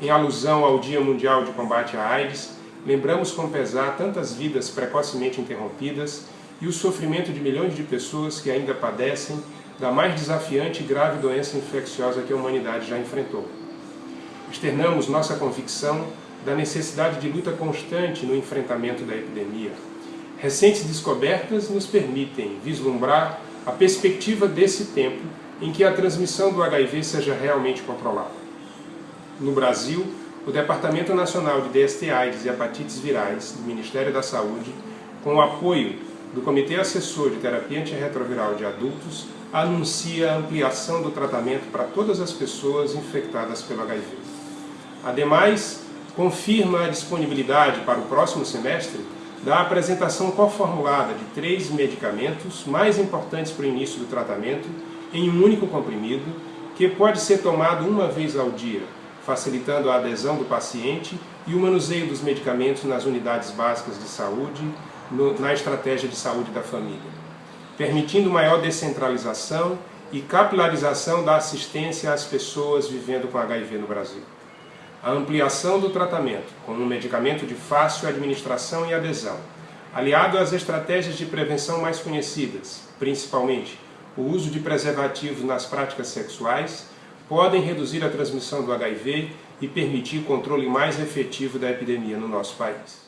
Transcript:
em alusão ao Dia Mundial de Combate à AIDS, lembramos com pesar tantas vidas precocemente interrompidas e o sofrimento de milhões de pessoas que ainda padecem da mais desafiante e grave doença infecciosa que a humanidade já enfrentou. Externamos nossa convicção da necessidade de luta constante no enfrentamento da epidemia. Recentes descobertas nos permitem vislumbrar a perspectiva desse tempo em que a transmissão do HIV seja realmente controlada. No Brasil, o Departamento Nacional de DST AIDS e Hepatites Virais do Ministério da Saúde, com o apoio do Comitê Assessor de Terapia Antirretroviral de Adultos, anuncia a ampliação do tratamento para todas as pessoas infectadas pelo HIV. Ademais, confirma a disponibilidade para o próximo semestre da apresentação coformulada de três medicamentos mais importantes para o início do tratamento em um único comprimido, que pode ser tomado uma vez ao dia, facilitando a adesão do paciente e o manuseio dos medicamentos nas unidades básicas de saúde, no, na estratégia de saúde da família, permitindo maior descentralização e capilarização da assistência às pessoas vivendo com HIV no Brasil. A ampliação do tratamento com um medicamento de fácil administração e adesão, aliado às estratégias de prevenção mais conhecidas, principalmente o uso de preservativos nas práticas sexuais, podem reduzir a transmissão do HIV e permitir controle mais efetivo da epidemia no nosso país.